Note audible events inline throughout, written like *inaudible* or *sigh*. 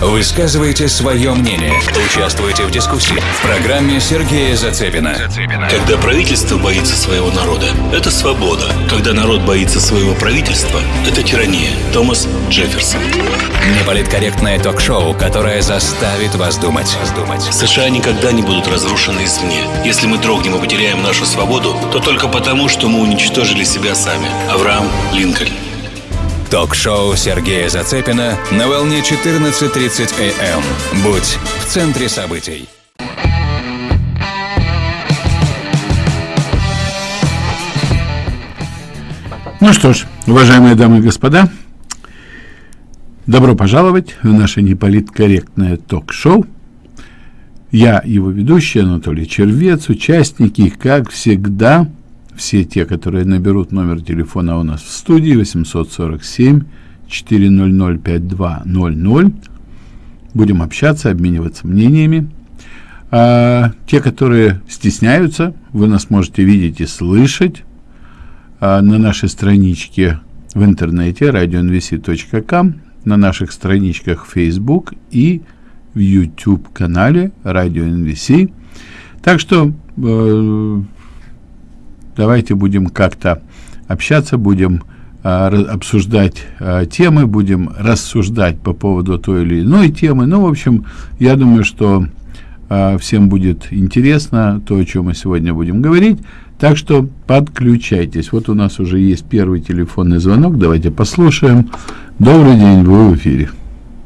Высказывайте свое мнение. Участвуйте в дискуссии в программе Сергея Зацепина. Когда правительство боится своего народа, это свобода. Когда народ боится своего правительства, это тирания. Томас Джефферсон. Неполиткорректное ток-шоу, которое заставит вас думать. США никогда не будут разрушены извне. Если мы дрогнем и потеряем нашу свободу, то только потому, что мы уничтожили себя сами. Авраам Линкольн. Ток-шоу Сергея Зацепина на волне 14.30 АМ. Будь в центре событий. Ну что ж, уважаемые дамы и господа, добро пожаловать в наше неполиткорректное ток-шоу. Я его ведущий Анатолий Червец, участники, как всегда, все те, которые наберут номер телефона у нас в студии 847 400 5200. Будем общаться, обмениваться мнениями. А, те, которые стесняются, вы нас можете видеть и слышать а, на нашей страничке в интернете radionvc.com, на наших страничках Facebook и в YouTube-канале Radio NVC. Так что э, давайте будем как-то общаться, будем а, обсуждать а, темы, будем рассуждать по поводу той или иной темы. Ну, в общем, я думаю, что а, всем будет интересно то, о чем мы сегодня будем говорить. Так что подключайтесь. Вот у нас уже есть первый телефонный звонок. Давайте послушаем. Добрый день, вы в эфире.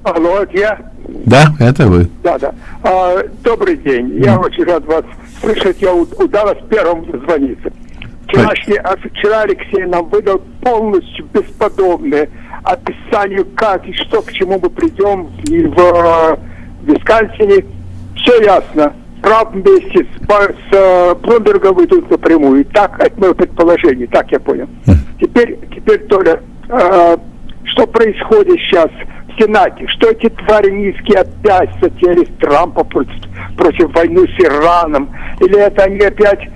Алло, это я? Да, это вы. Да, да. А, добрый день. Я очень рад вас слышать. Я удалось первым звониться. Вчерашний, вчера Алексей нам выдал полностью бесподобное описание, как и что, к чему мы придем и в, в Висконсине. Все ясно. Прав вместе с, с э, Блумбергом идут напрямую. Так, это мое предположение, так я понял. Теперь, теперь Толя, э, что происходит сейчас в Сенате? Что эти твари низкие опять затеяли Трампа против, против войны с Ираном? Или это они опять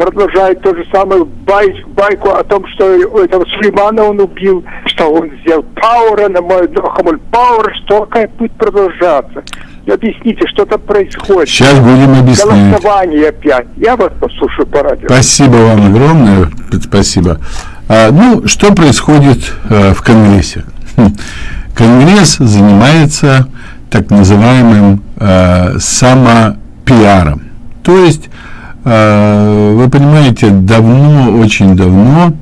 продолжает то же самое бай, байку о том, что этого Сулеймана он убил, что он сделал Пауэра на мой Хамуль Пауэр, что как будет продолжаться. Объясните, что там происходит. Сейчас будем объяснять. Голосование опять. Я вас послушаю по радио. Спасибо вам огромное. Спасибо. А, ну, что происходит а, в Конгрессе? Хм. *laughs* Конгресс занимается так называемым а, самопиаром. То есть вы понимаете, давно, очень давно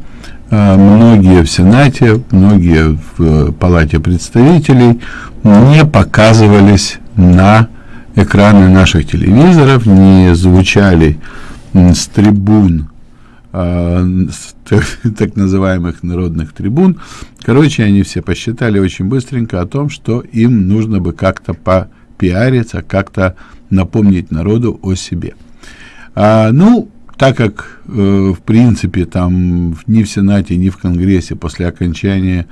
а, многие в Сенате, многие в э, Палате представителей не показывались на экраны наших телевизоров, не звучали с трибун, а, *laughs* так называемых народных трибун. Короче, они все посчитали очень быстренько о том, что им нужно бы как-то попиариться, как-то напомнить народу о себе. А, ну, так как, э, в принципе, там ни в Сенате, ни в Конгрессе после окончания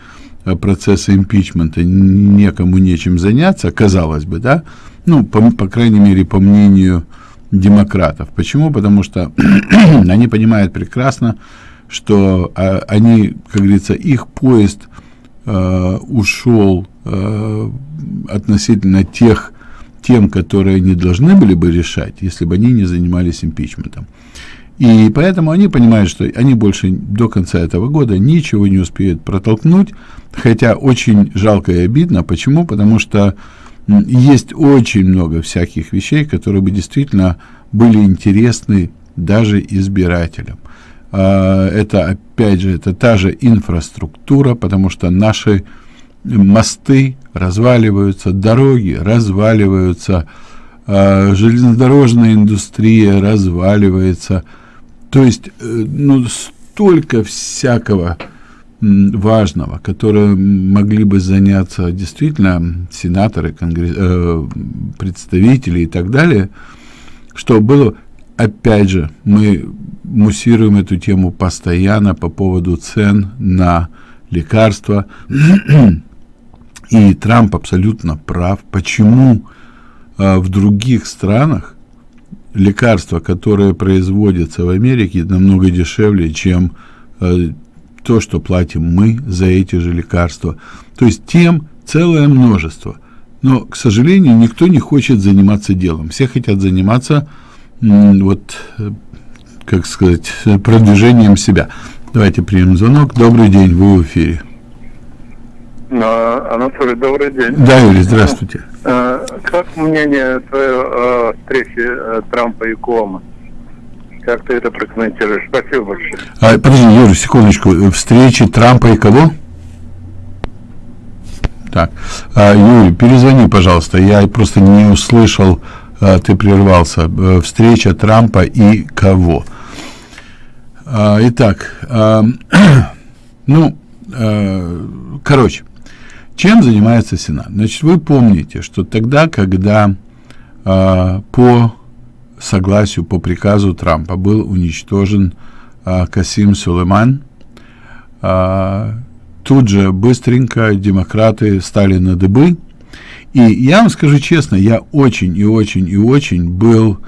э, процесса импичмента некому нечем заняться, казалось бы, да, ну, по, по крайней мере, по мнению демократов. Почему? Потому что *clears throat* они понимают прекрасно, что э, они, как говорится, их поезд э, ушел э, относительно тех тем, которые они должны были бы решать, если бы они не занимались импичментом. И поэтому они понимают, что они больше до конца этого года ничего не успеют протолкнуть, хотя очень жалко и обидно. Почему? Потому что есть очень много всяких вещей, которые бы действительно были интересны даже избирателям. А, это, опять же, это та же инфраструктура, потому что наши мосты разваливаются, дороги разваливаются, э, железнодорожная индустрия разваливается. То есть, э, ну, столько всякого важного, которое могли бы заняться действительно сенаторы, конгресс, э, представители и так далее, что было, опять же, мы муссируем эту тему постоянно по поводу цен на лекарства, И Трамп абсолютно прав. Почему э, в других странах лекарства, которые производятся в Америке, намного дешевле, чем э, то, что платим мы за эти же лекарства. То есть тем целое множество. Но, к сожалению, никто не хочет заниматься делом. Все хотят заниматься, вот, как сказать, продвижением себя. Давайте примем звонок. Добрый день, вы в эфире. Анатолий, добрый день. Да, Юрий, здравствуйте. А, как мнение твое о встрече э, Трампа и Кома? Как ты это прокомментируешь? Спасибо большое. А, подожди, Юрий, секундочку. Встречи Трампа и кого? Так, а, Юрий, перезвони, пожалуйста. Я просто не услышал, а, ты прервался. А, встреча Трампа и кого? А, итак, а, *clears throat* ну, а, короче, чем занимается Сенат? Значит, вы помните, что тогда, когда э, по согласию, по приказу Трампа был уничтожен э, Касим Сулейман, э, тут же быстренько демократы стали на дыбы. И я вам скажу честно, я очень и очень и очень был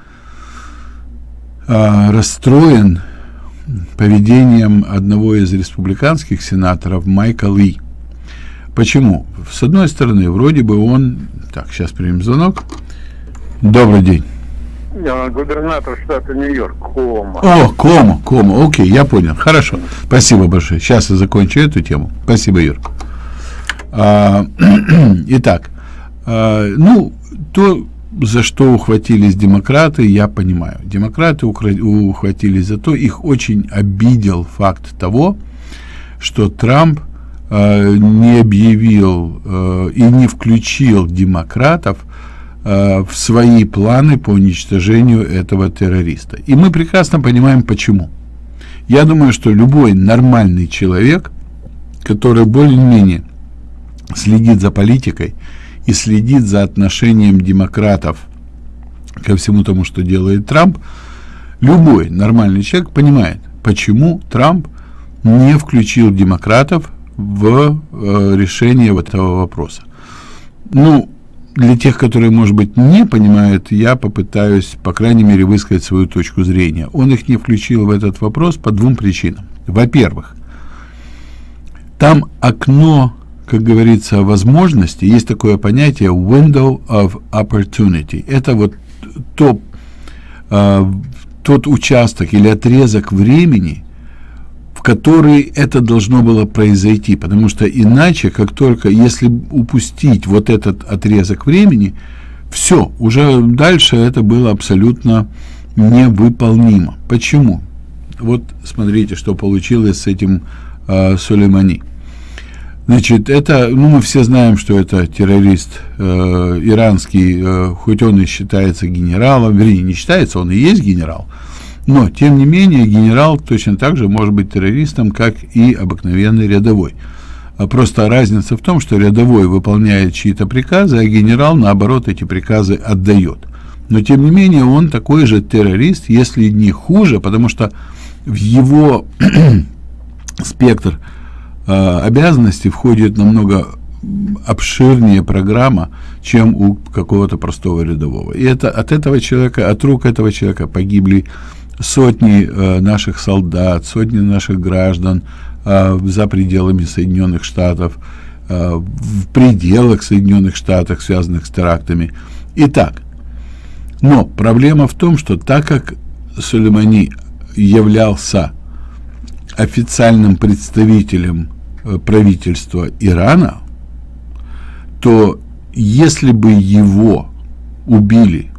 э, расстроен поведением одного из республиканских сенаторов Майка Ли. Почему? С одной стороны, вроде бы он... Так, сейчас примем звонок. Добрый день. Я губернатор штата Нью-Йорк, Кома. О, Кома, Кома, окей, я понял. Хорошо, спасибо большое. Сейчас я закончу эту тему. Спасибо, Юр. А, *clears throat* итак, а, ну, то, за что ухватились демократы, я понимаю. Демократы ухватились за то, их очень обидел факт того, что Трамп не объявил э, и не включил демократов э, в свои планы по уничтожению этого террориста. И мы прекрасно понимаем, почему. Я думаю, что любой нормальный человек, который более-менее следит за политикой и следит за отношением демократов ко всему тому, что делает Трамп, любой нормальный человек понимает, почему Трамп не включил демократов в э, решение вот этого вопроса. Ну, для тех, которые, может быть, не понимают, я попытаюсь, по крайней мере, высказать свою точку зрения. Он их не включил в этот вопрос по двум причинам. Во-первых, там окно, как говорится, возможности, есть такое понятие window of opportunity. Это вот то, э, тот участок или отрезок времени, который это должно было произойти, потому что иначе, как только, если упустить вот этот отрезок времени, все, уже дальше это было абсолютно невыполнимо. Почему? Вот смотрите, что получилось с этим э, Сулеймани. Значит, это, ну, мы все знаем, что это террорист э, иранский, э, хоть он и считается генералом, вернее, не считается, он и есть генерал, но, тем не менее, генерал точно так же может быть террористом, как и обыкновенный рядовой. А просто разница в том, что рядовой выполняет чьи-то приказы, а генерал, наоборот, эти приказы отдает. Но, тем не менее, он такой же террорист, если не хуже, потому что в его *clears throat* спектр э, обязанностей входит намного обширнее программа, чем у какого-то простого рядового. И это от этого человека, от рук этого человека погибли сотни э, наших солдат, сотни наших граждан э, за пределами Соединенных Штатов, э, в пределах Соединенных Штатов, связанных с терактами. Итак, но проблема в том, что так как Сулеймани являлся официальным представителем э, правительства Ирана, то если бы его убили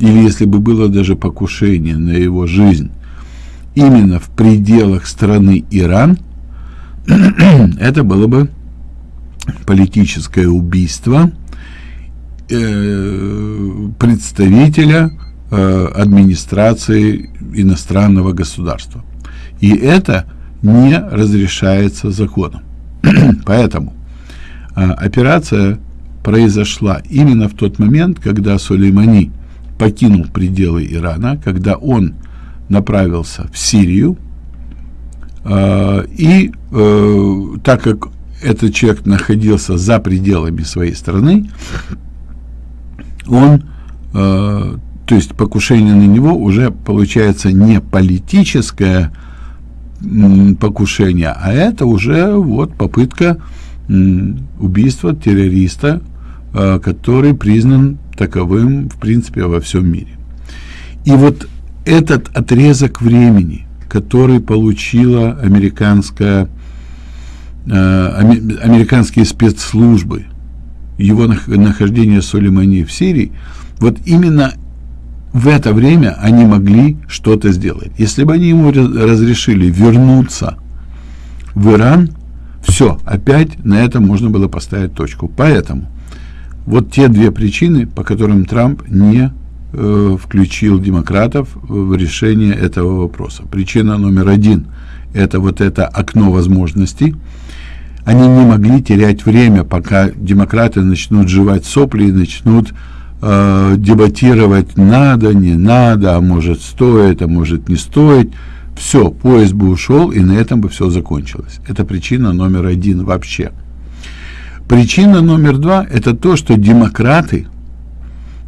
или если бы было даже покушение на его жизнь именно в пределах страны Иран, *clears throat* это было бы политическое убийство э, представителя э, администрации иностранного государства. И это не разрешается законом. *clears throat* Поэтому э, операция произошла именно в тот момент, когда Сулеймани покинул пределы Ирана, когда он направился в Сирию, э, и э, так как этот человек находился за пределами своей страны, он, э, то есть покушение на него уже получается не политическое покушение, а это уже вот попытка убийство террориста, э, который признан таковым, в принципе, во всем мире. И вот этот отрезок времени, который получила американская, э, американские спецслужбы, его нахождение Сулеймани в Сирии, вот именно в это время они могли что-то сделать. Если бы они ему разрешили вернуться в Иран, все, опять на этом можно было поставить точку. Поэтому вот те две причины, по которым Трамп не э, включил демократов в решение этого вопроса. Причина номер один – это вот это окно возможностей. Они не могли терять время, пока демократы начнут жевать сопли и начнут э, дебатировать надо, не надо, а может стоит, а может не стоит. Все, поезд бы ушел, и на этом бы все закончилось. Это причина номер один вообще. Причина номер два – это то, что демократы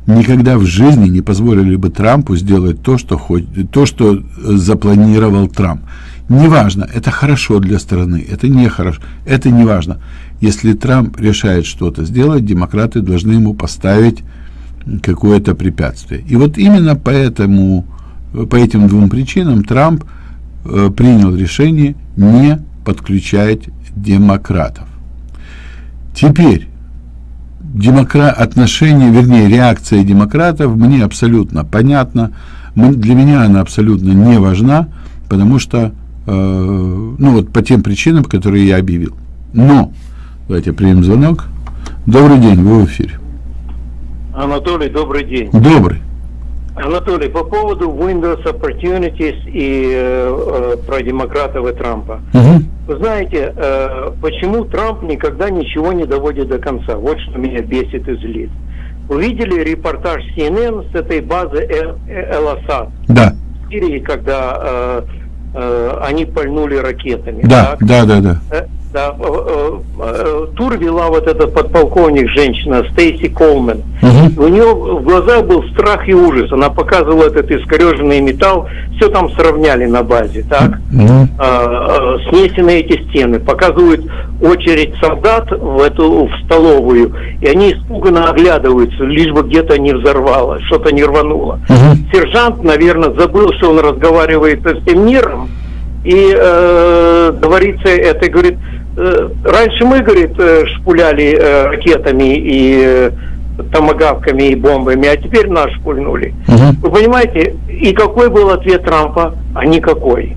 никогда в жизни не позволили бы Трампу сделать то, что, хоть, то, что э, запланировал Трамп. Неважно, это хорошо для страны, это не хорошо, это не важно. Если Трамп решает что-то сделать, демократы должны ему поставить какое-то препятствие. И вот именно поэтому, по этим двум причинам Трамп э, принял решение не подключать демократов. Теперь демокра... отношение, вернее, реакция демократов мне абсолютно понятна. Для меня она абсолютно не важна, потому что, э, ну вот по тем причинам, которые я объявил. Но, давайте примем звонок. Добрый день, вы в эфире. Анатолий, добрый день. Добрый. Анатолий, по поводу Windows Opportunities и э, э, про демократов и Трампа. Угу. Вы знаете, э, почему Трамп никогда ничего не доводит до конца? Вот что меня бесит и злит. Вы видели репортаж CNN с этой базы Эл-Асад? Да. В Сирии, когда э, э, они пальнули ракетами. Да, так? да, да, да. Э, да, э, э, тур вела вот этот подполковник, женщина, Стейси Колмен. Угу. У нее в глазах был страх и ужас. Она показывала этот искореженный металл, все там сравняли на базе, так? Угу. А, снесены эти стены. Показывают очередь солдат в эту в столовую, и они испуганно оглядываются, лишь бы где-то не взорвало, что-то не рвануло. Угу. Сержант, наверное, забыл, что он разговаривает с этим миром, и э, говорится это, говорит, Э, раньше мы, говорит, э, шпуляли э, ракетами и томогавками и бомбами, а теперь нас шпульнули. Угу. Вы понимаете, и какой был ответ Трампа? А никакой.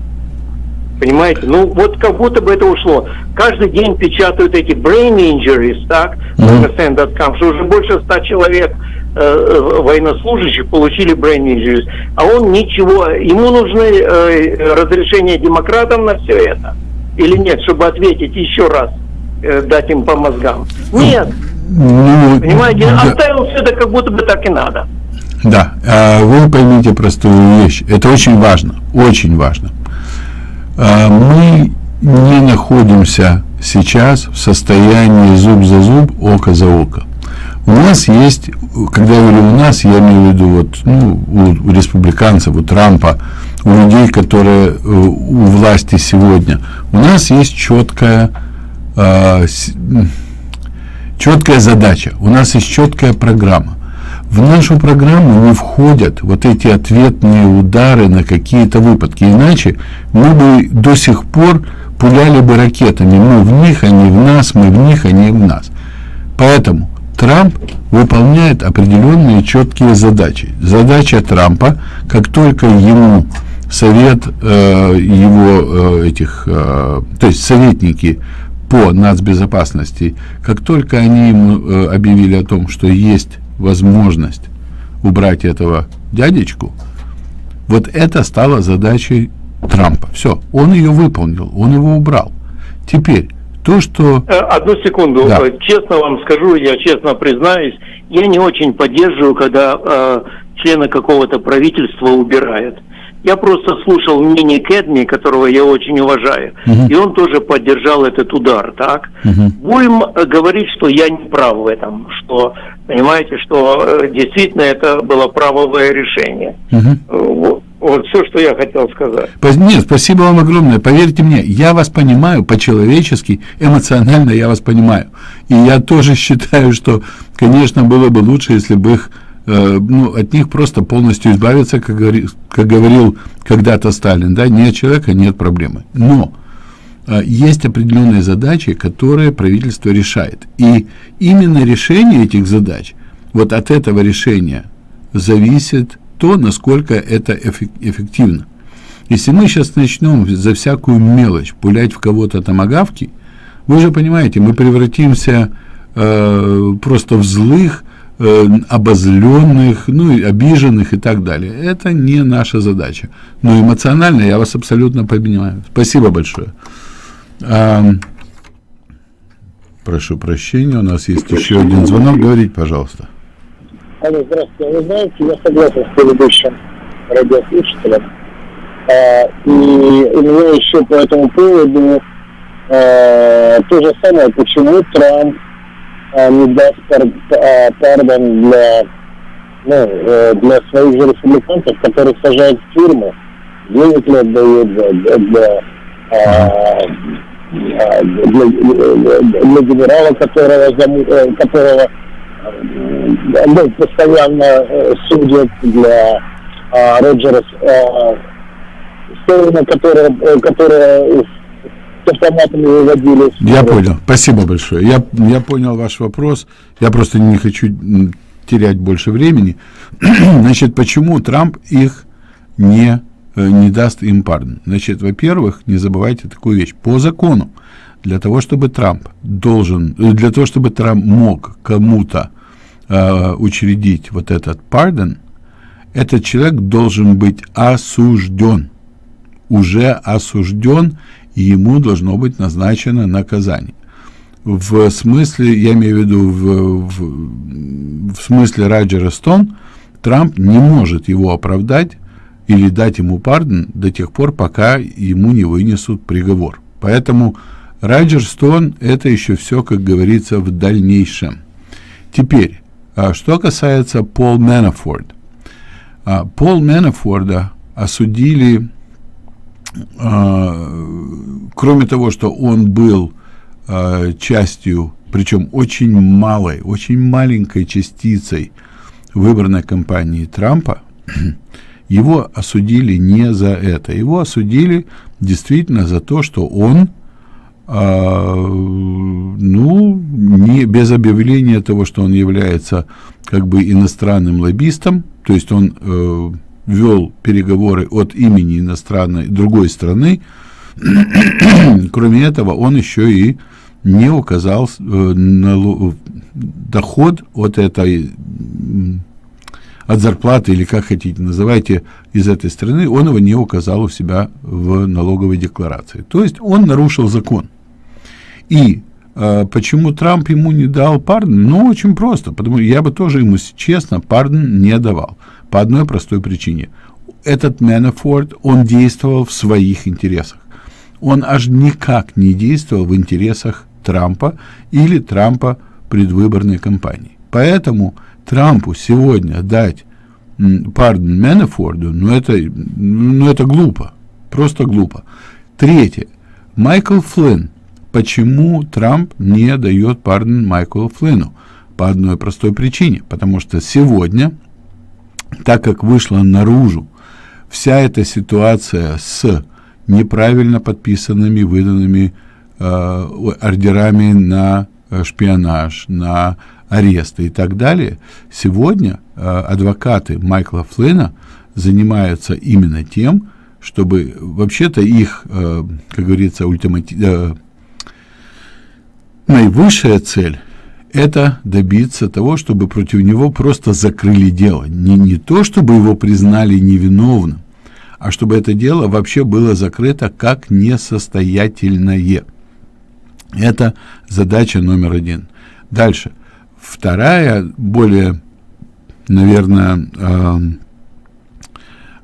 Понимаете? Ну, вот как будто бы это ушло. Каждый день печатают эти brain injuries, так, mm-hmm. что уже больше ста человек э, военнослужащих получили brain injuries, а он ничего, ему нужны э, разрешения демократам на все это или нет, чтобы ответить еще раз, э, дать им по мозгам. Нет. Ну, Понимаете, да. оставил все это как будто бы так и надо. Да, а вы поймите простую вещь. Это очень важно, очень важно. А мы не находимся сейчас в состоянии зуб за зуб, око за око. У нас есть, когда я говорю у нас, я имею в виду вот, ну, у, у республиканцев, у Трампа, у людей, которые э, у власти сегодня, у нас есть четкая, э, четкая задача, у нас есть четкая программа. В нашу программу не входят вот эти ответные удары на какие-то выпадки. Иначе мы бы до сих пор пуляли бы ракетами. Мы в них, они в нас, мы в них, они в нас. Поэтому Трамп выполняет определенные четкие задачи. Задача Трампа, как только ему совет э, его э, этих, э, то есть советники по нацбезопасности, как только они ему э, объявили о том, что есть возможность убрать этого дядечку, вот это стало задачей Трампа. Все, он ее выполнил, он его убрал. Теперь, то, что... Э, одну секунду. Да. Э, честно вам скажу, я честно признаюсь, я не очень поддерживаю, когда э, члены какого-то правительства убирают. Я просто слушал мнение Кэдми, которого я очень уважаю, uh-huh. и он тоже поддержал этот удар, так? Uh-huh. Будем э, говорить, что я не прав в этом, что, понимаете, что действительно это было правовое решение. Uh-huh. Вот. Вот все, что я хотел сказать. Нет, спасибо вам огромное. Поверьте мне, я вас понимаю по-человечески, эмоционально я вас понимаю. И я тоже считаю, что, конечно, было бы лучше, если бы их Э, ну, от них просто полностью избавиться, как, говори, как говорил когда-то Сталин, да, нет человека, нет проблемы. Но э, есть определенные задачи, которые правительство решает. И именно решение этих задач, вот от этого решения зависит то, насколько это эффективно. Если мы сейчас начнем за всякую мелочь пулять в кого-то томогавки, вы же понимаете, мы превратимся э, просто в злых, э, обозленных, ну, и обиженных и так далее. Это не наша задача. Но эмоционально я вас абсолютно понимаю. Спасибо большое. А, прошу прощения, у нас есть еще один звонок. Говорите, пожалуйста. Алло, здравствуйте. Вы знаете, я согласен с предыдущим радиослушателем. А, и у меня еще по этому поводу а, то же самое, почему Трамп не даст а, пардон для, ну, э, для своих же республиканцев, которых сажают тюрьму, денег не отдают для, для, а, для, для генерала, которого, э, которого ну, постоянно э, судят, для Роджера Стоуна, которого, которого с автоматами выводили. Я понял. Спасибо большое. Я, я понял ваш вопрос. Я просто не хочу терять больше времени. *clears throat* Значит, почему Трамп их не, э, не даст им пардон? Значит, во-первых, не забывайте такую вещь. По закону, для того, чтобы Трамп должен, э, для того, чтобы Трамп мог кому-то э, учредить вот этот пардон, этот человек должен быть осужден, уже осужден и ему должно быть назначено наказание. В смысле, я имею в виду, в, в, в смысле Раджера Стон, Трамп не может его оправдать или дать ему пардон до тех пор, пока ему не вынесут приговор. Поэтому Раджер Стон – это еще все, как говорится, в дальнейшем. Теперь, а что касается Пол Мэнафорд. А, Пол Мэнафорда осудили кроме того, что он был а, частью, причем очень малой, очень маленькой частицей выборной кампании Трампа, *clears throat* его осудили не за это. Его осудили действительно за то, что он, э, ну, не без объявления того, что он является как бы иностранным лоббистом, то есть он э, вел переговоры от имени иностранной другой страны. *clears throat* Кроме этого, он еще и не указал э, на доход от этой от зарплаты или как хотите называйте из этой страны, он его не указал у себя в налоговой декларации. То есть он нарушил закон. И э, почему Трамп ему не дал пардон? Ну, очень просто. Потому я бы тоже ему честно пардон не давал. По одной простой причине. Этот Мэнафорд, он действовал в своих интересах. Он аж никак не действовал в интересах Трампа или Трампа предвыборной кампании. Поэтому Трампу сегодня дать пардон Мэнафорду, ну это, ну это глупо, просто глупо. Третье. Майкл Флинн. Почему Трамп не дает пардон Майклу Флинну? По одной простой причине. Потому что сегодня так как вышла наружу вся эта ситуация с неправильно подписанными, выданными э, ордерами на э, шпионаж, на аресты и так далее, сегодня э, адвокаты Майкла Флина занимаются именно тем, чтобы вообще-то их, э, как говорится, ультимати... э, наивысшая цель это добиться того, чтобы против него просто закрыли дело. Не, не то, чтобы его признали невиновным, а чтобы это дело вообще было закрыто как несостоятельное. Это задача номер один. Дальше. Вторая, более, наверное,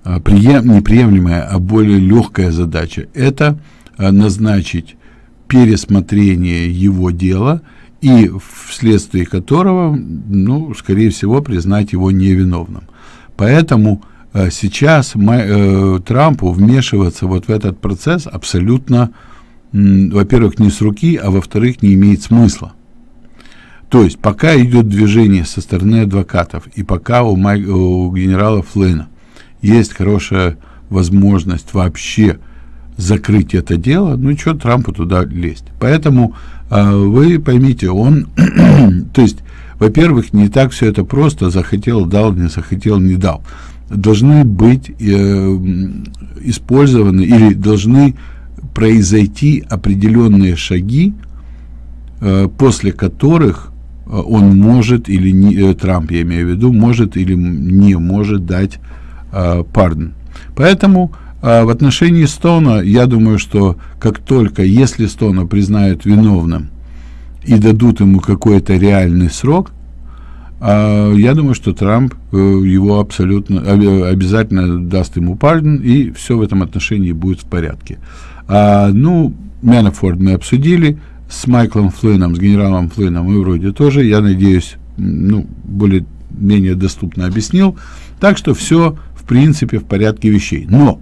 э, прием, неприемлемая, а более легкая задача – это назначить пересмотрение его дела – и вследствие которого, ну, скорее всего, признать его невиновным. Поэтому э, сейчас э, Трампу вмешиваться вот в этот процесс абсолютно, во-первых, не с руки, а во-вторых, не имеет смысла. То есть, пока идет движение со стороны адвокатов, и пока у, Май, у генерала Флейна есть хорошая возможность вообще закрыть это дело, ну что Трампу туда лезть. Поэтому вы поймите, он, *clears throat* то есть, во-первых, не так все это просто, захотел, дал, не захотел, не дал. Должны быть э, использованы или должны произойти определенные шаги, э, после которых э, он может или не, э, Трамп, я имею в виду, может или не может дать э, пардон. Поэтому э, в отношении Стона, я думаю, что как только, если Стона признают виновным и дадут ему какой-то реальный срок, э, я думаю, что Трамп э, его абсолютно, э, обязательно даст ему пардон, и все в этом отношении будет в порядке. А, ну, Мэнафорд мы обсудили, с Майклом Флином, с генералом Флином мы вроде тоже, я надеюсь, ну, более-менее доступно объяснил. Так что все, в принципе, в порядке вещей. Но,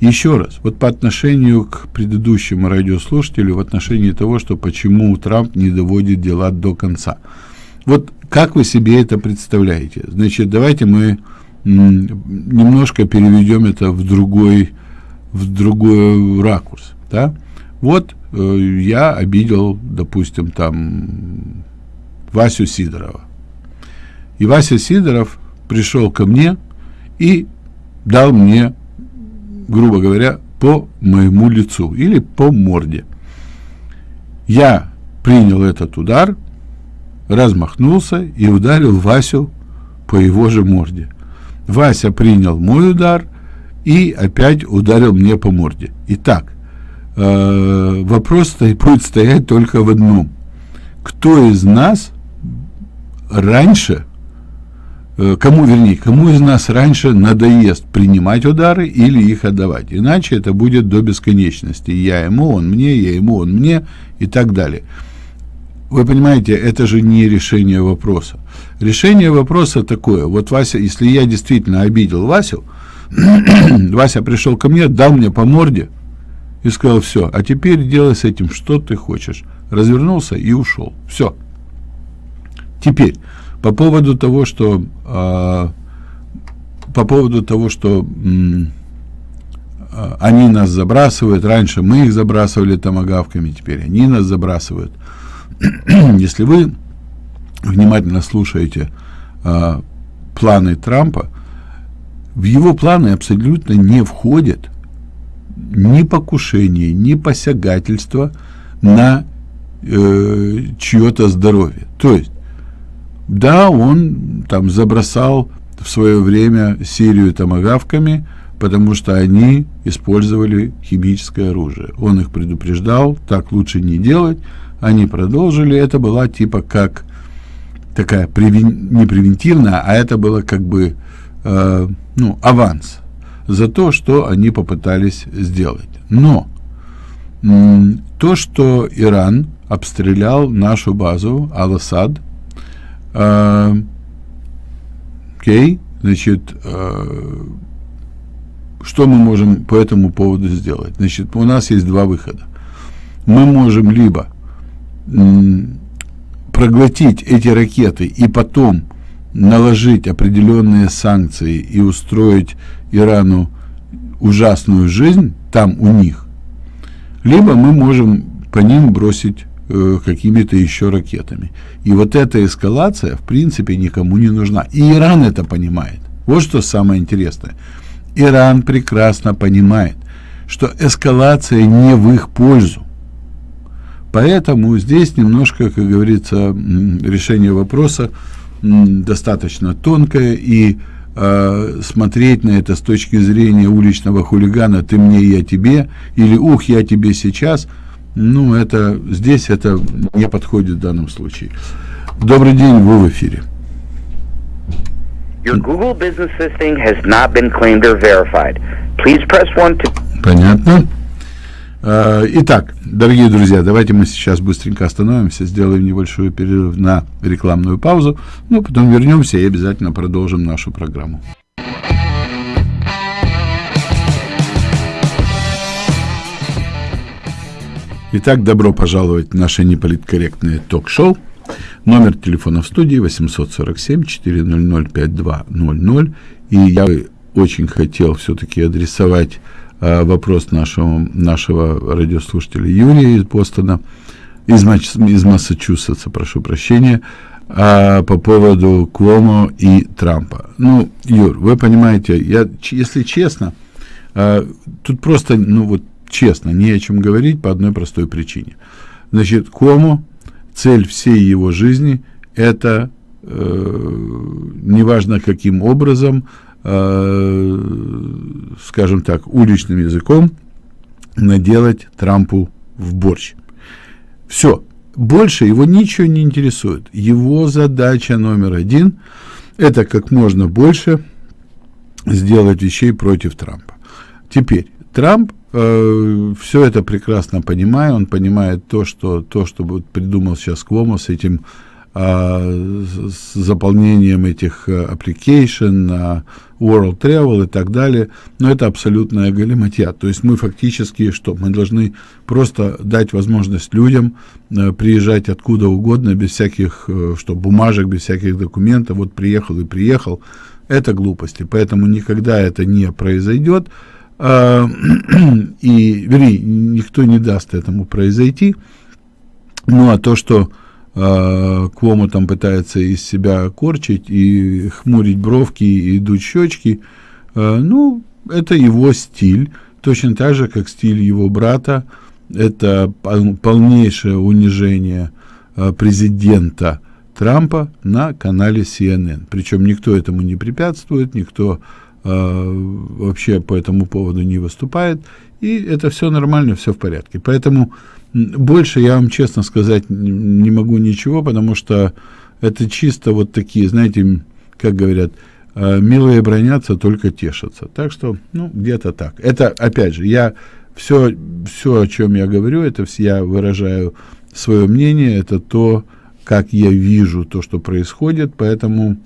еще раз, вот по отношению к предыдущему радиослушателю, в отношении того, что почему Трамп не доводит дела до конца. Вот как вы себе это представляете? Значит, давайте мы немножко переведем это в другой в другой ракурс, да? Вот э, я обидел, допустим, там Васю Сидорова. И Вася Сидоров пришел ко мне и дал мне, грубо говоря, по моему лицу или по морде. Я принял этот удар, размахнулся и ударил Васю по его же морде. Вася принял мой удар – и опять ударил мне по морде. Итак, э, вопрос будет стоять только в одном. Кто из нас раньше, кому, вернее, кому из нас раньше надоест принимать удары или их отдавать? Иначе это будет до бесконечности. Я ему, он мне, я ему, он мне и так далее. Вы понимаете, это же не решение вопроса. Решение вопроса такое. Вот Вася, если я действительно обидел Васю, *clears throat* Вася пришел ко мне, дал мне по морде и сказал, все, а теперь делай с этим, что ты хочешь. Развернулся и ушел. Все. Теперь, по поводу того, что э, по поводу того, что э, они нас забрасывают, раньше мы их забрасывали томогавками, теперь они нас забрасывают. *clears throat* Если вы внимательно слушаете э, планы Трампа, в его планы абсолютно не входит ни покушение, ни посягательство на э, чье-то здоровье. То есть, да, он там забросал в свое время Сирию томогавками, потому что они использовали химическое оружие. Он их предупреждал, так лучше не делать. Они продолжили. Это была типа как такая превен... не превентивная, а это было как бы э, ну, аванс за то, что они попытались сделать. Но то, что Иран обстрелял нашу базу Ал-Асад, э, окей, значит, э, что мы можем по этому поводу сделать? Значит, у нас есть два выхода. Мы можем либо проглотить эти ракеты и потом наложить определенные санкции и устроить Ирану ужасную жизнь там у них, либо мы можем по ним бросить э, какими-то еще ракетами. И вот эта эскалация, в принципе, никому не нужна. И Иран это понимает. Вот что самое интересное. Иран прекрасно понимает, что эскалация не в их пользу. Поэтому здесь немножко, как говорится, решение вопроса достаточно тонкая, и э, смотреть на это с точки зрения уличного хулигана «ты мне, я тебе» или «ух, я тебе сейчас», ну, это здесь это не подходит в данном случае. Добрый день, вы в эфире. Your Google business listing has not been claimed or verified. Please press one to... Понятно. Э, итак, дорогие друзья, давайте мы сейчас быстренько остановимся, сделаем небольшой перерыв на рекламную паузу, но потом вернемся и обязательно продолжим нашу программу. Итак, добро пожаловать в наше неполиткорректное ток-шоу. Номер телефона в студии 847-400-5200. И я очень хотел все-таки адресовать э, вопрос нашего, нашего радиослушателя Юрия из Бостона, из, из Массачусетса, прошу прощения, а, по поводу Куомо и Трампа. Ну, Юр, вы понимаете, я, если честно, а, тут просто, ну вот честно, не о чем говорить по одной простой причине. Значит, Кому цель всей его жизни – это, э, неважно каким образом, э, скажем так, уличным языком, наделать Трампу в борщ. Все. Больше его ничего не интересует. Его задача номер один – это как можно больше сделать вещей против Трампа. Теперь, Трамп э, все это прекрасно понимает, он понимает то, что, то, что придумал сейчас Квомо с этим э, с заполнением этих э, application, э, World Travel и так далее, но это абсолютная галиматья. То есть мы фактически что? Мы должны просто дать возможность людям э, приезжать откуда угодно, без всяких э, что, бумажек, без всяких документов. Вот приехал и приехал. Это глупости. Поэтому никогда это не произойдет. А, *clears throat* и, вернее, никто не даст этому произойти. Ну, а то, что э, Квому там пытается из себя корчить и хмурить бровки и дуть щечки, э, ну, это его стиль, точно так же, как стиль его брата, это полнейшее унижение э, президента Трампа на канале CNN. Причем никто этому не препятствует, никто Э, вообще по этому поводу не выступает, и это все нормально, все в порядке. Поэтому больше я вам честно сказать не могу ничего, потому что это чисто вот такие, знаете, как говорят, э, милые бронятся, только тешатся. Так что, ну, где-то так. Это, опять же, я все, все, о чем я говорю, это все я выражаю свое мнение, это то, как я вижу то, что происходит, поэтому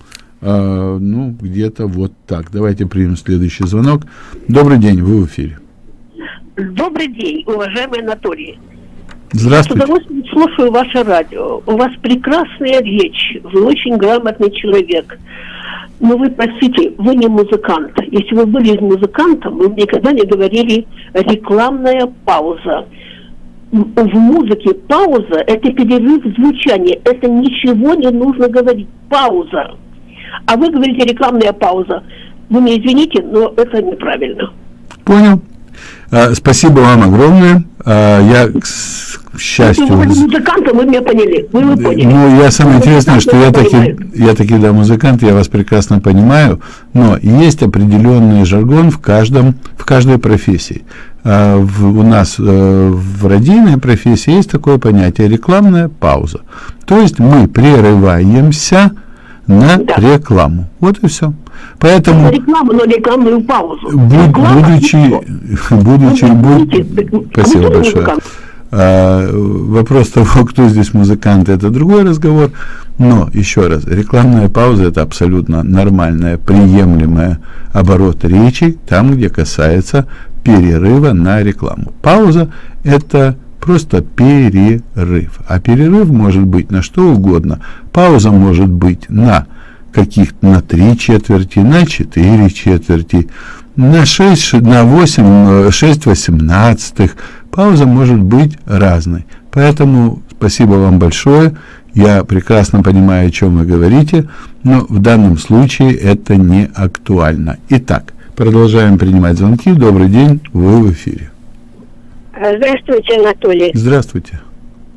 а, ну, где-то вот так. Давайте примем следующий звонок. Добрый день, вы в эфире. Добрый день, уважаемый Анатолий. Здравствуйте. С удовольствием слушаю ваше радио. У вас прекрасная речь. Вы очень грамотный человек. Но вы, простите, вы не музыкант. Если вы были музыкантом, вы никогда не говорили рекламная пауза. В музыке пауза – это перерыв звучания. Это ничего не нужно говорить. Пауза. А вы говорите рекламная пауза. Вы мне извините, но это неправильно. Понял. А, спасибо вам огромное. А, я, к, к счастью... Вы музыкантом, вы меня поняли. Вы, вы поняли. Ну, я самое интересное, что я таки, я таки, да, музыкант, я вас прекрасно понимаю, но есть определенный жаргон в каждом, в каждой профессии. А, в, у нас э, в родийной профессии есть такое понятие рекламная пауза. То есть мы прерываемся на да. рекламу. Вот и все. Поэтому... Рекламу, но рекламную паузу. Буд, будучи... *laughs* будучи буд... Спасибо большое. А, вопрос того, кто здесь музыкант, это другой разговор. Но, еще раз, рекламная пауза – это абсолютно нормальная, приемлемая оборот речи, там, где касается перерыва на рекламу. Пауза – это просто перерыв. А перерыв может быть на что угодно. Пауза может быть на каких-то на три четверти, на четыре четверти, на 6, на 8, 6 восемнадцатых. Пауза может быть разной. Поэтому спасибо вам большое. Я прекрасно понимаю, о чем вы говорите, но в данном случае это не актуально. Итак, продолжаем принимать звонки. Добрый день, вы в эфире. Здравствуйте, Анатолий. Здравствуйте.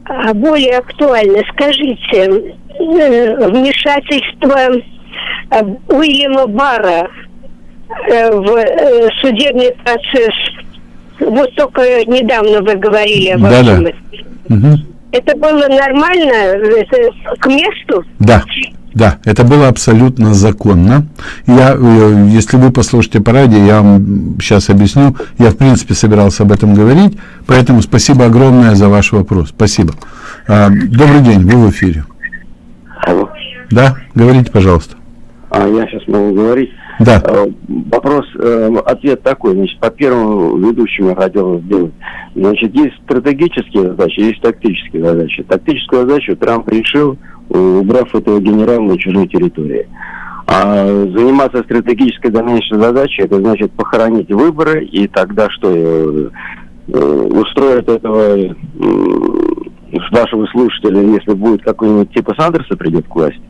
А более актуально, скажите, э, вмешательство э, Уильяма Бара э, в судебный процесс, вот только недавно вы говорили об этом. Да, да. Угу. Это было нормально, это к месту? Да. Да, это было абсолютно законно. Я, э, если вы послушаете по радио, я вам сейчас объясню. Я, в принципе, собирался об этом говорить, поэтому спасибо огромное за ваш вопрос. Спасибо. А, добрый день, вы в эфире. Алло. Да, говорите, пожалуйста. А я сейчас могу говорить. Да. Э, Вопрос, э, ответ такой. Значит, по первому ведущему я хотел сделать. Значит, есть стратегические задачи, есть тактические задачи. Тактическую задачу Трамп решил, убрав этого генерала на чужой территории. А заниматься стратегической дальнейшей задачей, это значит похоронить выборы, и тогда что, э, э, устроит этого э, вашего слушателя, если будет какой-нибудь типа Сандерса придет к власти?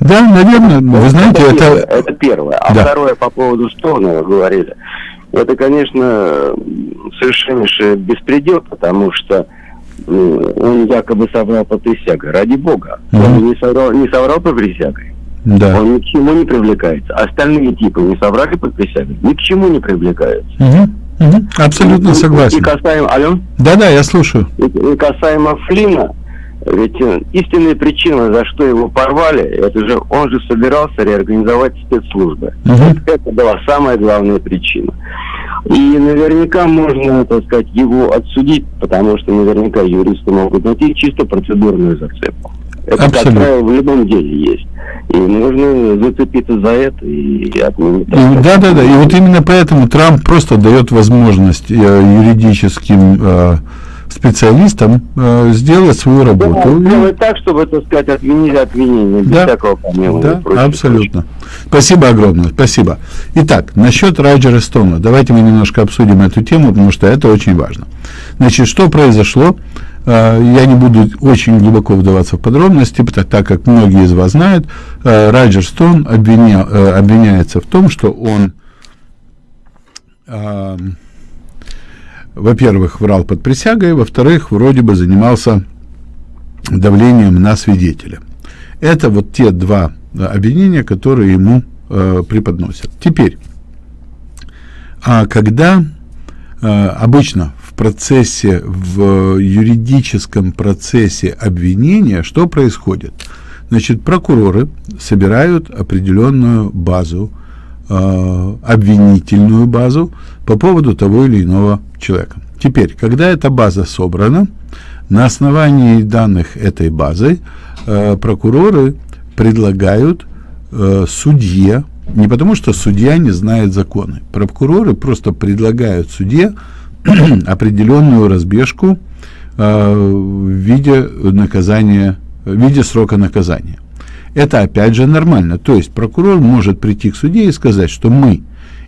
Да, наверное, вы знаете, это, первое, это... это первое. А Да. второе по поводу Стоуна говорили. Это, конечно, совершеннейший беспредел, потому что ну, он якобы соврал по присяге. Ради бога. Он не соврал, не соврал по присяге. Да. Он ни к чему не привлекается. Остальные типы не соврали по присяге, ни к чему не привлекаются. Мгм, мгм, Абсолютно И согласен. касаемо, алло? Да-да, я слушаю. И, и касаемо Флина, ведь э, истинная причина, за что его порвали, это же он же собирался реорганизовать спецслужбы. Мгм. Это была самая главная причина. И наверняка можно, так сказать, его отсудить, потому что наверняка юристы могут найти чисто процедурную зацепку. Это, как Абсолютно. правило, в любом деле есть. И можно зацепиться за это и отменить. И- Да, да, да. И вот именно поэтому Трамп просто дает возможность э, юридическим э, специалистам э, сделать свою работу. Да, сделать так, чтобы, так сказать, отменили обвинение без Да. всякого помилования. Да, прочее, абсолютно. Спасибо огромное, спасибо. Итак, насчет Раджера Стоуна. Давайте мы немножко обсудим эту тему, потому что это очень важно. Значит, что произошло? Э, Я не буду очень глубоко вдаваться в подробности, потому- так как многие из вас знают, э, Раджер Стоун обвиня- э, обвиняется в том, что он, эм, во-первых, врал под присягой, во-вторых, вроде бы занимался давлением на свидетеля. Это вот те два э, обвинения, которые ему э, преподносят. Теперь, а когда э, обычно в процессе, в юридическом процессе обвинения, что происходит? Значит, прокуроры собирают определенную базу, э, обвинительную базу по поводу того или иного человека. Теперь, когда эта база собрана, на основании данных этой базы э, прокуроры предлагают э, судье, не потому что судья не знает законы, прокуроры просто предлагают судье *clears throat* определенную разбежку э, в виде наказания, в виде срока наказания. Это опять же нормально. То есть прокурор может прийти к суде и сказать, что мы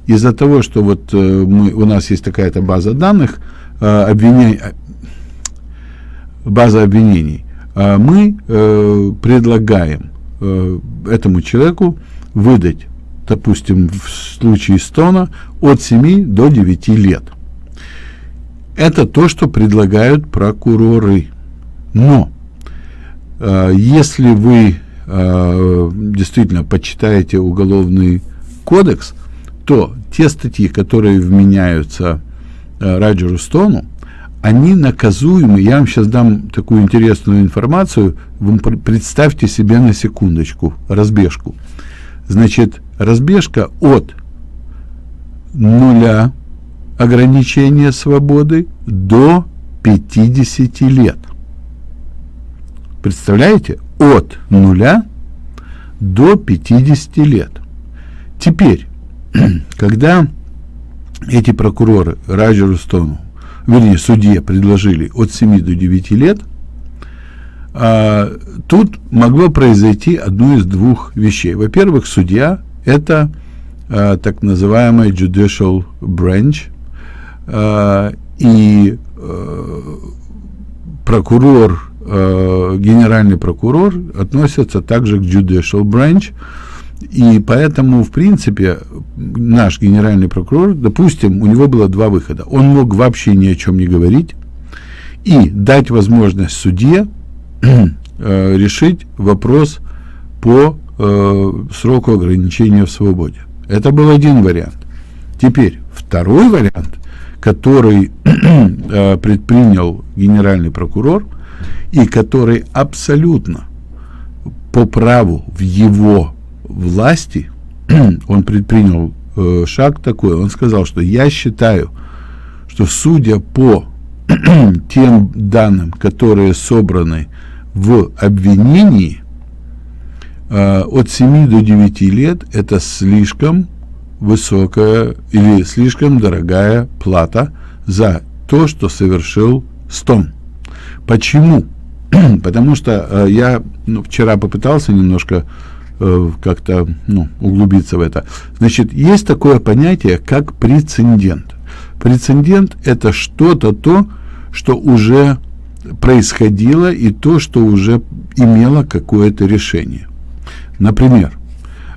из-за того, что вот э, мы, у нас есть такая-то база данных, э, обвиня- база обвинений, мы э, предлагаем э, этому человеку выдать, допустим, в случае Стона от 7 до 9 лет. Это то, что предлагают прокуроры. Но э, если вы э, действительно почитаете уголовный кодекс, то те статьи, которые вменяются э, Раджеру Стону, они наказуемы. Я вам сейчас дам такую интересную информацию. Вы пр- представьте себе на секундочку разбежку. Значит, разбежка от нуля ограничения свободы до 50 лет. Представляете? От нуля до 50 лет. Теперь, *clears throat* когда эти прокуроры Раджеру Стону, вернее, судье предложили от 7 до 9 лет, а, тут могло произойти одно из двух вещей. Во-первых, судья – это а, так называемый judicial branch, а, и э, прокурор, э, генеральный прокурор относятся также к judicial branch, и поэтому, в принципе, наш генеральный прокурор, допустим, у него было два выхода. Он мог вообще ни о чем не говорить и дать возможность судье *clears throat* э, решить вопрос по э, сроку ограничения в свободе. Это был один вариант. Теперь второй вариант, который *clears throat* э, предпринял генеральный прокурор и который абсолютно по праву в его власти, *clears throat* он предпринял э, шаг такой, он сказал, что я считаю, что судя по *clears throat* тем данным, которые собраны в обвинении, э, от 7 до 9 лет это слишком высокая или слишком дорогая плата за то, что совершил Стон. Почему? *clears throat* Потому что э, я ну, вчера попытался немножко э, как-то ну, углубиться в это. Значит, есть такое понятие, как прецедент. Прецедент – это что-то то, что уже происходило и то, что уже имело какое-то решение. Например,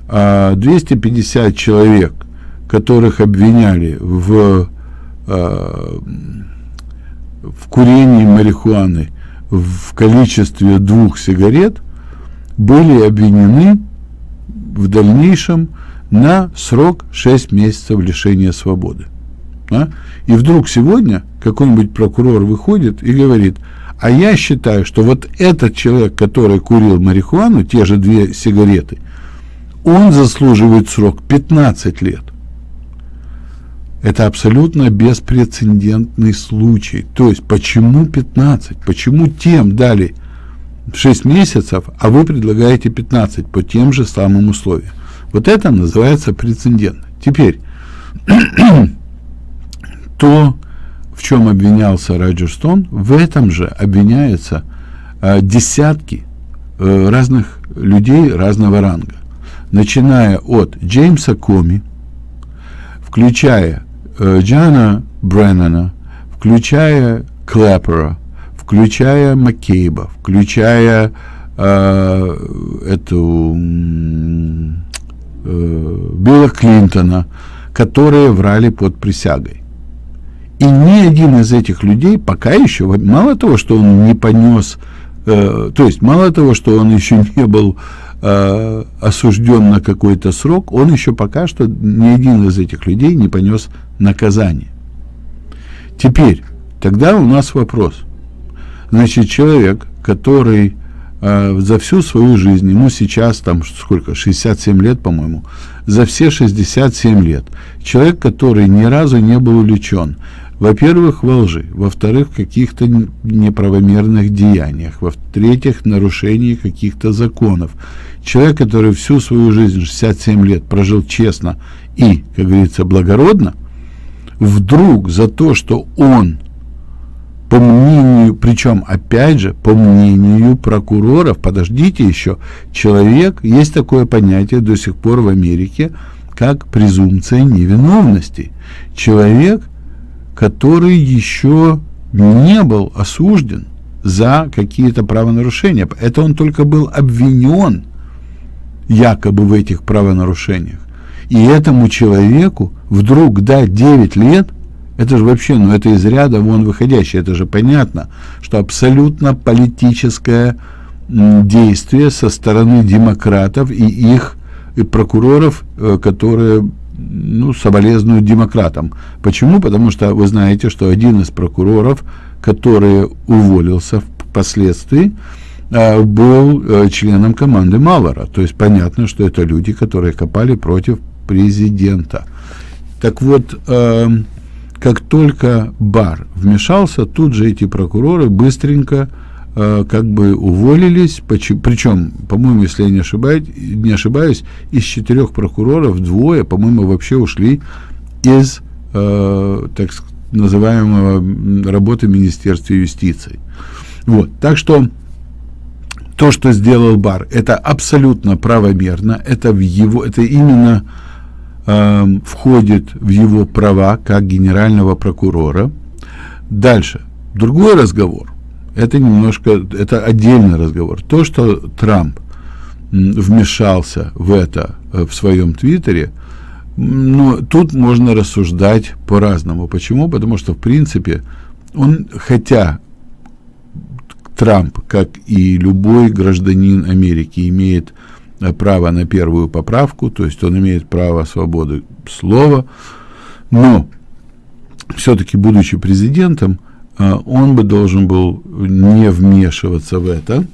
250 а, человек, которых обвиняли в, а, в курении марихуаны в количестве двух сигарет, были обвинены в дальнейшем на срок 6 месяцев лишения свободы. Да? И вдруг сегодня какой-нибудь прокурор выходит и говорит, а я считаю, что вот этот человек, который курил марихуану, те же две сигареты, он заслуживает срок 15 лет. Это абсолютно беспрецедентный случай. То есть, почему 15? Почему тем дали 6 месяцев, а вы предлагаете 15 по тем же самым условиям? Вот это называется прецедент. Теперь, *clears throat* то, в чем обвинялся Роджер Стоун, в этом же обвиняются э, десятки э, разных людей разного ранга, начиная от Джеймса Коми, включая э, Джана Бреннана, включая Клэпера, включая Маккейба, включая э, эту э, Билла Клинтона, которые врали под присягой. И ни один из этих людей пока еще, мало того, что он не понес, э, то есть мало того, что он еще *laughs* не был э, осужден на какой-то срок, он еще пока что ни один из этих людей не понес наказание. Теперь, тогда у нас вопрос. Значит, человек, который э, за всю свою жизнь, ему сейчас там сколько, 67 лет, по-моему, за все 67 лет, человек, который ни разу не был увлечен, во-первых, во лжи, во-вторых, в каких-то неправомерных деяниях, во-третьих, нарушении каких-то законов. Человек, который всю свою жизнь, 67 лет, прожил честно и, как говорится, благородно, вдруг за то, что он, по мнению, причем, опять же, по мнению прокуроров, подождите еще, человек, есть такое понятие до сих пор в Америке, как презумпция невиновности. Человек – который еще не был осужден за какие-то правонарушения. Это он только был обвинен якобы в этих правонарушениях. И этому человеку вдруг дать 9 лет, это же вообще, ну это из ряда вон выходящее, это же понятно, что абсолютно политическое действие со стороны демократов и их и прокуроров, э, которые ну, соболезную демократам. Почему? Потому что вы знаете, что один из прокуроров, который уволился впоследствии, э, был э, членом команды Малора. То есть понятно, что это люди, которые копали против президента. Так вот, э, как только Бар вмешался, тут же эти прокуроры быстренько Э, как бы уволились, причем, по-моему, если я не ошибаюсь, не ошибаюсь, из четырех прокуроров двое, по-моему, вообще ушли из э, так называемого работы Министерства юстиции. Вот, так что то, что сделал Бар, это абсолютно правомерно, это в его, это именно э, входит в его права как генерального прокурора. Дальше, другой разговор это немножко, это отдельный разговор. То, что Трамп вмешался в это э, в своем твиттере, ну, тут можно рассуждать по-разному. Почему? Потому что, в принципе, он, хотя Трамп, как и любой гражданин Америки, имеет э, право на первую поправку, то есть он имеет право свободы слова, но все-таки, будучи президентом, а, он бы должен был не вмешиваться в это,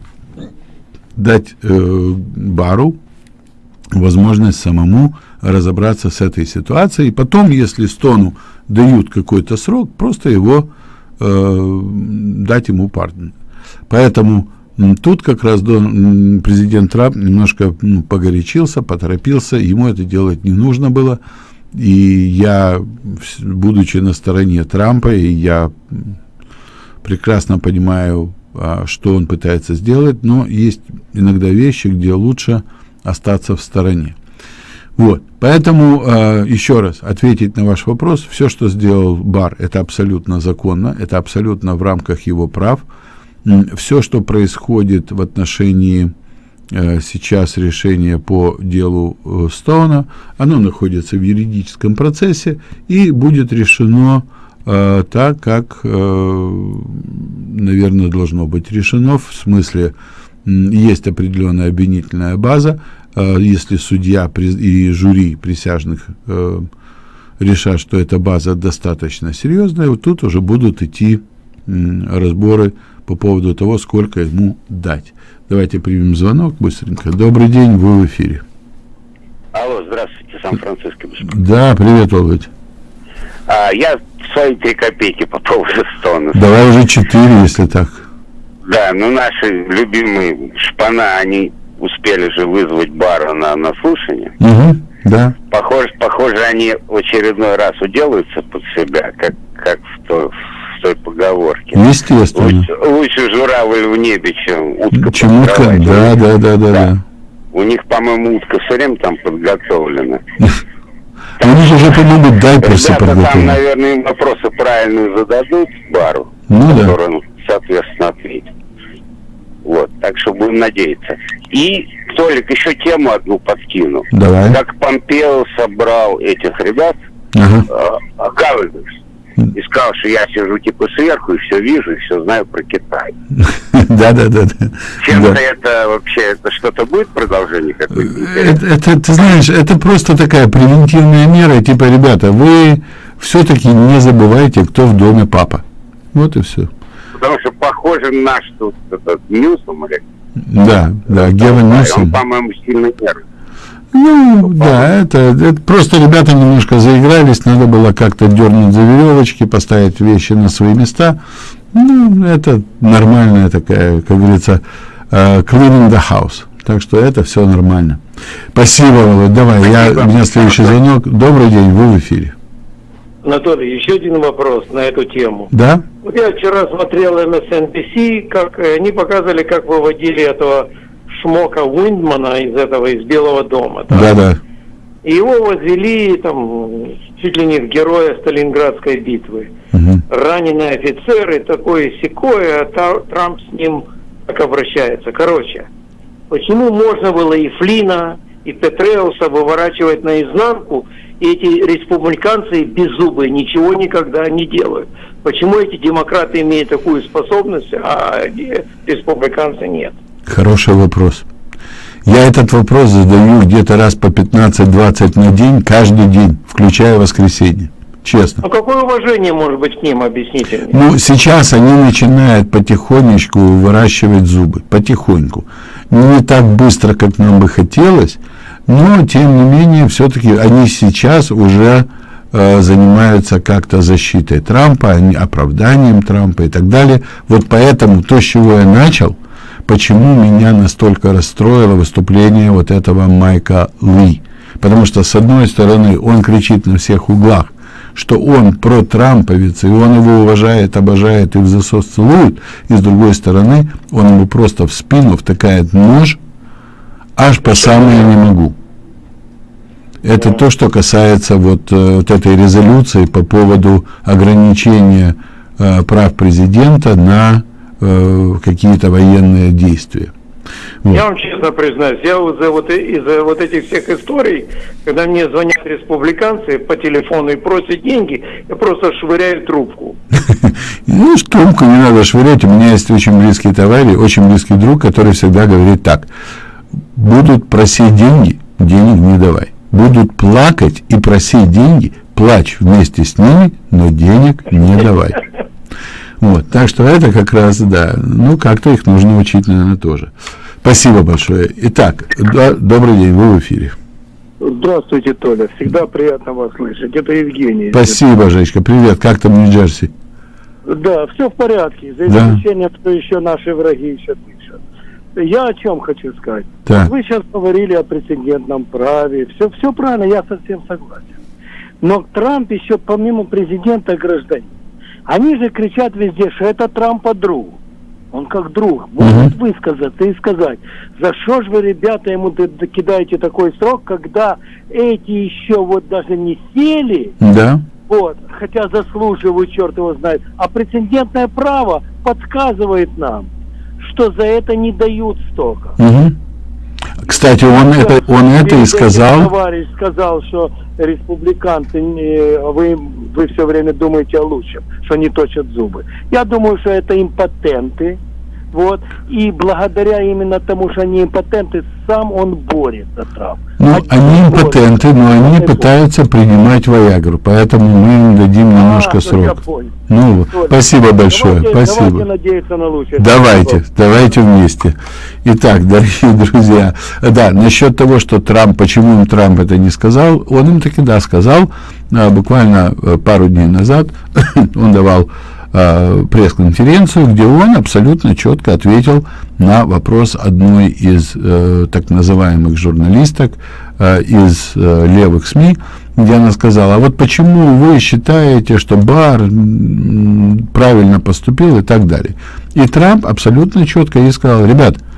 дать э, бару возможность самому разобраться с этой ситуацией. И потом, если Стону дают какой-то срок, просто его э, дать ему пардон. Поэтому Тут как раз президент Трамп немножко ну, погорячился, поторопился, ему это делать не нужно было. И я, будучи на стороне Трампа, и я прекрасно понимаю, а, что он пытается сделать, но есть иногда вещи, где лучше остаться в стороне. Вот, поэтому э, еще раз ответить на ваш вопрос, все, что сделал Бар, это абсолютно законно, это абсолютно в рамках его прав. Все, что происходит в отношении э, сейчас решения по делу э, Стоуна, оно находится в юридическом процессе и будет решено э, так, как, наверное, должно быть решено, в смысле, есть определенная обвинительная база, если судья и жюри присяжных решат, что эта база достаточно серьезная, вот тут уже будут идти разборы по поводу того, сколько ему дать. Давайте примем звонок быстренько. Добрый день, вы в эфире. Алло, здравствуйте, Сан-Франциско. Да, привет, Володь. А, я свои три копейки по поводу Стона. Давай уже четыре, если так. Да, ну наши любимые шпана, они успели же вызвать Бара на, на слушание. Угу, да. Похоже, похоже, они в очередной раз уделаются под себя, как, как в, то, в той поговорке. Естественно. Лучше, лучше журавль в небе, чем утка Чем утка, да, да, да, да, да. У них, по-моему, утка все время там подготовлена. Они же уже, по-моему, дайперсы подготовлены. там, наверное, им вопросы правильные зададут бару, ну, который он, соответственно, ответит. Вот, так что будем надеяться. И, Толик, еще тему одну подкину. Давай. Как Помпео собрал этих ребят, ага. э, Гавельдерс, и сказал, что я сижу типа сверху и все вижу, и все знаю про Китай. *laughs* Да, да, да. Чем-то это вообще, это что-то будет продолжение какое-то? Это, это, ты знаешь, это просто такая превентивная мера, типа, ребята, вы все-таки не забывайте, кто в доме папа. Вот и все. Потому что похоже на наш тут этот Ньюсом или... Да, да, Гевин Ньюсом. Он, по-моему, сильно нервный. Ну, да, это, это просто ребята немножко заигрались, надо было как-то дернуть за веревочки, поставить вещи на свои места. Ну, это нормальная такая, как говорится, uh, cleaning the house. Так что это все нормально. Спасибо, Володь. Давай, Спасибо. я, у меня следующий звонок. Добрый день, вы в эфире. Анатолий, еще один вопрос на эту тему. Да? Вот я вчера смотрел MSNBC, как э, они показывали, как выводили этого Шмока Уиндмана из этого, из Белого дома. Да, да. И его возвели там чуть ли не в героя Сталинградской битвы. Угу. Раненый офицер и такое секое, а Трамп с ним так обращается. Короче, почему можно было и Флина, и Петреуса выворачивать наизнанку, и эти республиканцы беззубые ничего никогда не делают? Почему эти демократы имеют такую способность, а республиканцы нет? Хороший вопрос. Я этот вопрос задаю где-то раз по 15-20 на день, каждый день, включая воскресенье. Честно. А какое уважение может быть к ним, объясните мне? Ну, сейчас они начинают потихонечку выращивать зубы. Потихоньку. Не так быстро, как нам бы хотелось, но, тем не менее, все-таки они сейчас уже э, занимаются как-то защитой Трампа, оправданием Трампа и так далее. Вот поэтому то, с чего я начал – почему меня настолько расстроило выступление вот этого Майка Ли. Потому что, с одной стороны, он кричит на всех углах, что он про Трамповец, и он его уважает, обожает и в засос целует, и с другой стороны, он ему просто в спину втыкает нож, аж по самое не могу. Это то, что касается вот, э, вот этой резолюции по поводу ограничения э, прав президента на э, какие-то военные действия. Вот. Я вам честно признаюсь, я из-за вот, из вот этих всех историй, когда мне звонят республиканцы по телефону и просят деньги, я просто швыряю трубку. *laughs* Ну, трубку не надо швырять. У меня есть очень близкий товарищ, очень близкий друг, который всегда говорит так. Будут просить деньги, денег не давай. Будут плакать и просить деньги, плачь вместе с ними, но денег не давай. *laughs* Вот, так что это как раз, да, ну, как-то их нужно учить, наверное, тоже. Спасибо большое. Итак, да, добрый день, вы в эфире. Здравствуйте, Толя. Всегда приятно вас слышать. Это Евгений. Спасибо, Жечка. Привет. Как там Нью-Джерси? Да, все в порядке. За исключением, да? что еще наши враги еще дышат. я о чем хочу сказать. Так. Вы сейчас говорили о прецедентном праве. Все, все правильно, я совсем согласен. Но Трамп еще помимо президента гражданин. Они же кричат везде, что это Трампа друг. Он как друг может высказаться и сказать, за что же вы, ребята, ему кидаете такой срок, когда эти еще вот даже не сели, Да. вот, хотя заслуживают, черт его знает, а прецедентное право подсказывает нам, что за это не дают столько. Мгм. Кстати, он это, он это и сказал. Товарищ сказал, что республиканцы, не- вы, вы все время думаете о лучшем, что не точат зубы. Я думаю, что это импотенты. Вот. И благодаря именно тому, что они импотенты, сам он борется, Трамп. Ну, они импотенты, но они пытаются принимать Виагру, поэтому мы им дадим немножко ну, я срок. Ну, Толя, спасибо большое, давайте, спасибо. Давайте надеяться на лучшее. Давайте, давайте вместе. Итак, *laughs* дорогие друзья, да, насчет того, что Трамп, почему им Трамп это не сказал, он им таки да сказал, а, буквально э, пару дней назад *laughs* он давал а, пресс-конференцию, где он абсолютно четко ответил на вопрос одной из э, так называемых журналисток э, из э, левых СМИ, где она сказала, а вот почему вы считаете, что Бар правильно поступил и так далее. И Трамп абсолютно четко ей сказал, ребят, э,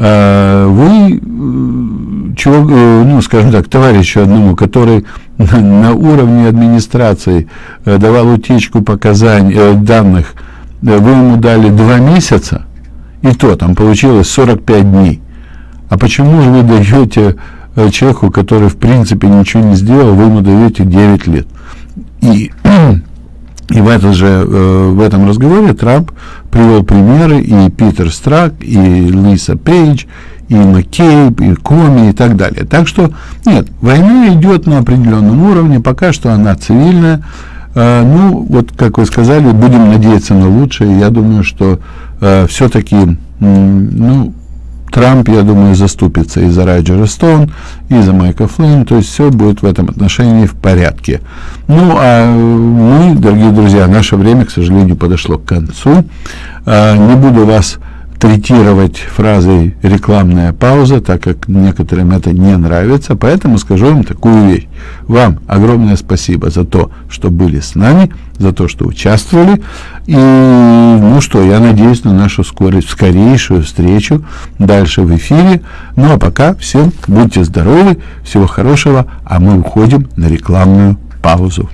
вы, э, чего, э, ну, скажем так, товарищу одному, который *laughs* на, уровне администрации э, давал утечку показаний, э, данных, э, вы ему дали два месяца, и то там получилось 45 дней. А почему же вы даете э, человеку, который в принципе ничего не сделал, вы ему даете 9 лет? И, *clears throat* и в, этот же, э, в этом разговоре Трамп привел примеры и Питер Страк, и Лиса Пейдж, и Маккейб, и Коми, и так далее. Так что, нет, война идет на определенном уровне, пока что она цивильная. Э, ну, вот, как вы сказали, будем надеяться на лучшее. Я думаю, что э, все-таки, ну, Трамп, я думаю, заступится и за Раджера Стоун, и за Майка Флинн, то есть все будет в этом отношении в порядке. Ну, а мы, дорогие друзья, наше время, к сожалению, подошло к концу. А, Не буду вас третировать фразой рекламная пауза, так как некоторым это не нравится, поэтому скажу вам такую вещь. Вам огромное спасибо за то, что были с нами, за то, что участвовали. И, ну что, я надеюсь на нашу скорой, скорейшую встречу дальше в эфире. Ну а пока всем будьте здоровы, всего хорошего, а мы уходим на рекламную паузу.